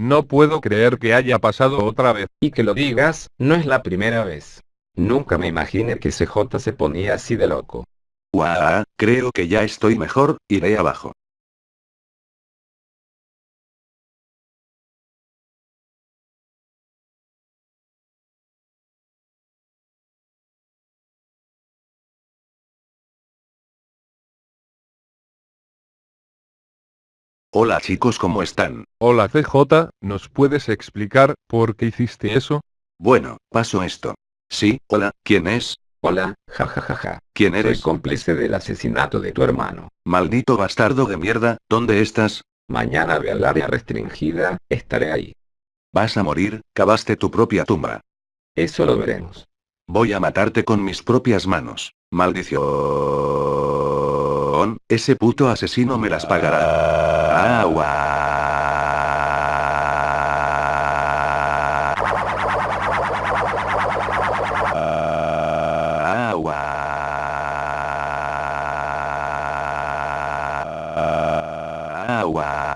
No puedo creer que haya pasado otra vez. Y que lo digas, no es la primera vez. Nunca me imaginé que CJ se ponía así de loco. Guau, creo que ya estoy mejor, iré abajo. Hola chicos, ¿cómo están? Hola CJ, ¿nos puedes explicar por qué hiciste eso? Bueno, paso esto. Sí, hola, ¿quién es? Hola, jajajaja. ¿Quién Soy eres? cómplice del asesinato de tu hermano. Maldito bastardo de mierda, ¿dónde estás? Mañana ve al área restringida, estaré ahí. Vas a morir, cavaste tu propia tumba. Eso lo veremos. Voy a matarte con mis propias manos. Maldición. Ese puto asesino me las pagará. Agua. Agua.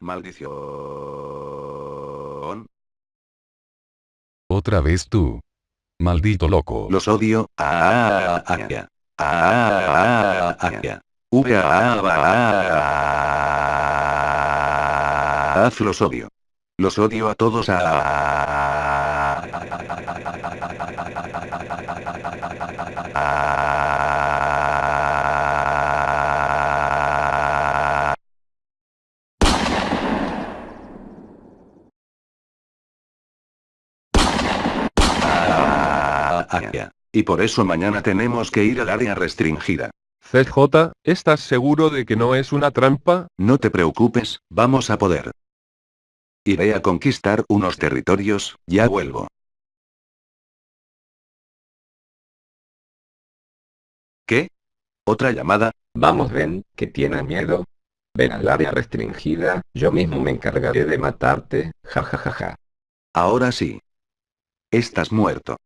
Maldición. Otra vez tú. Maldito loco. Los odio. Ah, ah, ah, ah, ah, ah. Ah, ah, ah, ah. Los odio. Los odio a todos. Ah. Y por eso mañana tenemos que ir al área restringida. CJ, ¿estás seguro de que no es una trampa? No te preocupes, vamos a poder. Iré a conquistar unos territorios, ya vuelvo. ¿Qué? ¿Otra llamada? Vamos, ven, que tienes miedo. Ven al área restringida, yo mismo me encargaré de matarte, jajajaja. Ahora sí. Estás muerto.